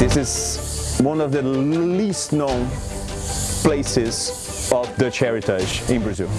This is one of the least known places of Dutch heritage in Brazil.